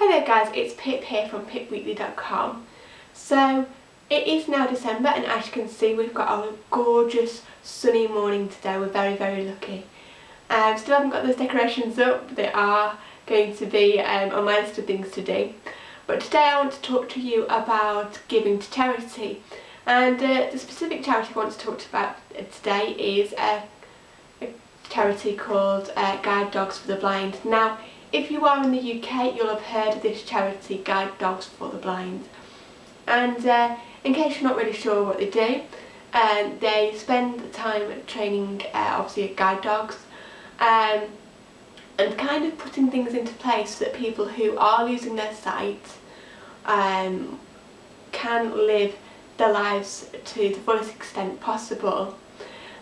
Hi there guys, it's Pip here from pipweekly.com. So it is now December and as you can see we've got a gorgeous sunny morning today. We're very very lucky. Um, still haven't got those decorations up, they are going to be um, on my list of things to do. But today I want to talk to you about giving to charity. And uh, the specific charity I want to talk about today is a, a charity called uh, Guide Dogs for the Blind. Now if you are in the UK, you'll have heard of this charity, Guide Dogs for the Blind. And uh, in case you're not really sure what they do, um, they spend time training, uh, obviously, guide dogs, um, and kind of putting things into place so that people who are losing their sight um, can live their lives to the fullest extent possible.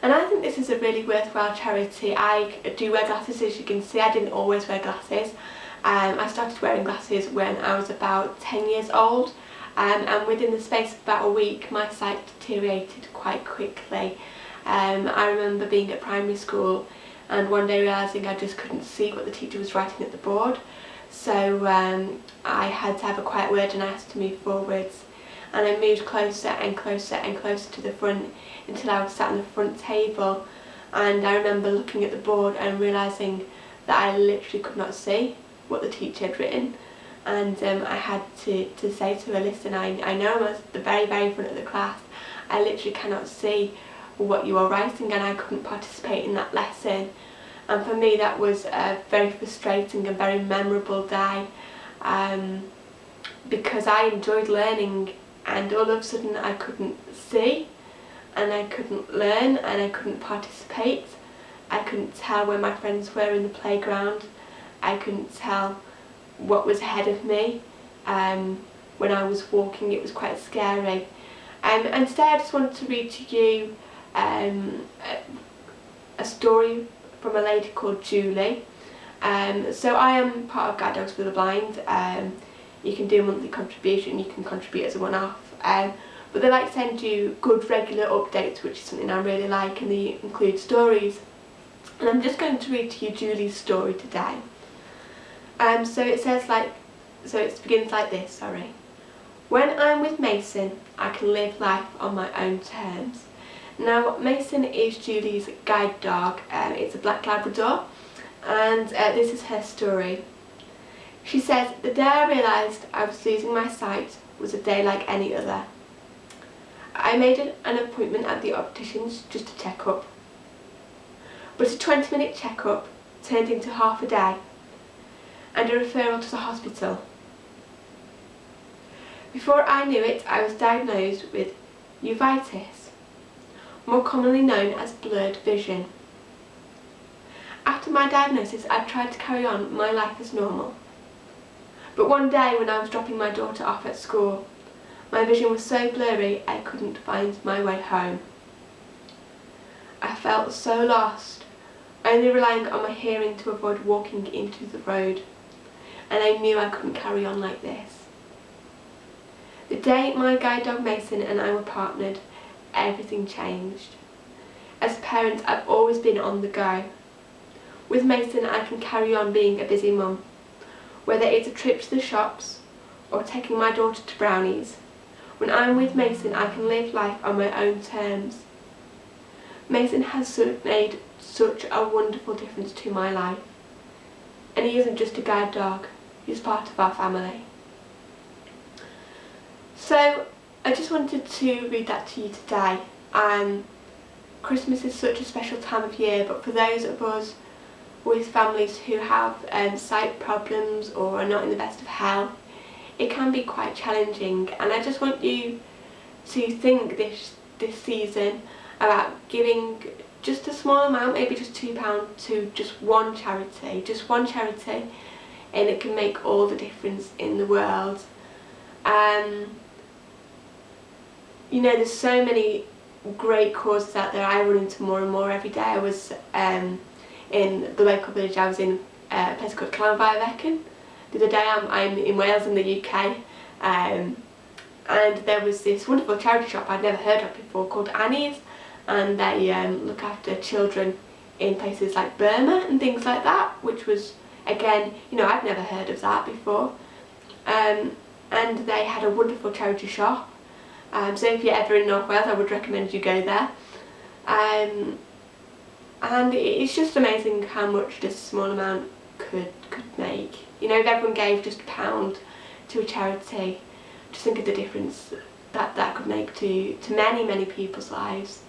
And I think this is a really worthwhile charity. I do wear glasses as you can see, I didn't always wear glasses. Um, I started wearing glasses when I was about 10 years old um, and within the space of about a week my sight deteriorated quite quickly. Um, I remember being at primary school and one day realising I just couldn't see what the teacher was writing at the board so um, I had to have a quiet word and asked to move forwards and I moved closer and closer and closer to the front until I was sat on the front table and I remember looking at the board and realising that I literally could not see what the teacher had written and um, I had to, to say to her, listen, I, I know I'm at the very, very front of the class, I literally cannot see what you are writing and I couldn't participate in that lesson. And for me that was a very frustrating and very memorable day um, because I enjoyed learning and all of a sudden I couldn't see and I couldn't learn and I couldn't participate. I couldn't tell where my friends were in the playground. I couldn't tell what was ahead of me. Um, when I was walking it was quite scary. Um, and today I just wanted to read to you um, a, story from a lady called Julie. Um, so I am part of Guide Dogs for the Blind. Um, you can do a monthly contribution, you can contribute as a one-off. Um, but they like to send you good regular updates which is something I really like and they include stories. And I'm just going to read to you Julie's story today. Um, so it says like, so it begins like this, sorry. When I'm with Mason, I can live life on my own terms. Now Mason is Julie's guide dog, um, it's a black Labrador and uh, this is her story. She says, the day I realised I was losing my sight was a day like any other. I made an appointment at the optician's just to check up. But a 20 minute checkup turned into half a day and a referral to the hospital. Before I knew it, I was diagnosed with uveitis, more commonly known as blurred vision. After my diagnosis, I tried to carry on my life as normal. But one day when I was dropping my daughter off at school, my vision was so blurry I couldn't find my way home. I felt so lost, only relying on my hearing to avoid walking into the road. And I knew I couldn't carry on like this. The day my guide dog Mason and I were partnered, everything changed. As a parent, I've always been on the go. With Mason, I can carry on being a busy mum, whether it's a trip to the shops or taking my daughter to brownies. When I'm with Mason, I can live life on my own terms. Mason has made such a wonderful difference to my life. And he isn't just a guide dog, he's part of our family. So, I just wanted to read that to you today. Um, Christmas is such a special time of year, but for those of us with families who have um, sight problems or are not in the best of health, it can be quite challenging and I just want you to think this this season about giving just a small amount, maybe just £2 to just one charity, just one charity and it can make all the difference in the world. Um, you know there's so many great causes out there, I run into more and more every day. I was um, in the local village, I was in uh, a place called Llanfairfechan the other day I'm, I'm in Wales in the UK um, and there was this wonderful charity shop I'd never heard of before called Annie's and they um, look after children in places like Burma and things like that which was again you know I'd never heard of that before. Um, and they had a wonderful charity shop. Um, so if you're ever in North Wales I would recommend you go there. Um, and it's just amazing how much a small amount could could make. You know if everyone gave just a pound to a charity just think of the difference that that could make to to many many people's lives.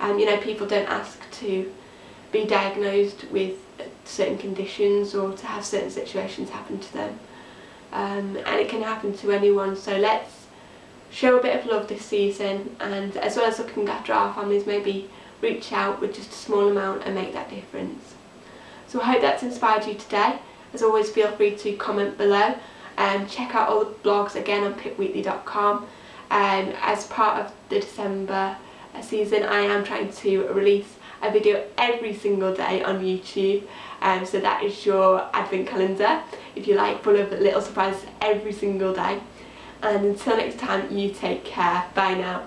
And um, you know people don't ask to be diagnosed with certain conditions or to have certain situations happen to them. Um, and it can happen to anyone. So let's show a bit of love this season. And as well as looking after our families maybe reach out with just a small amount and make that difference. So I hope that's inspired you today. As always feel free to comment below. And check out all the blogs again on pipweekly.com um, as part of the December season I am trying to release a video every single day on YouTube. Um, so that is your advent calendar. If you like full of little surprises every single day. And until next time you take care. Bye now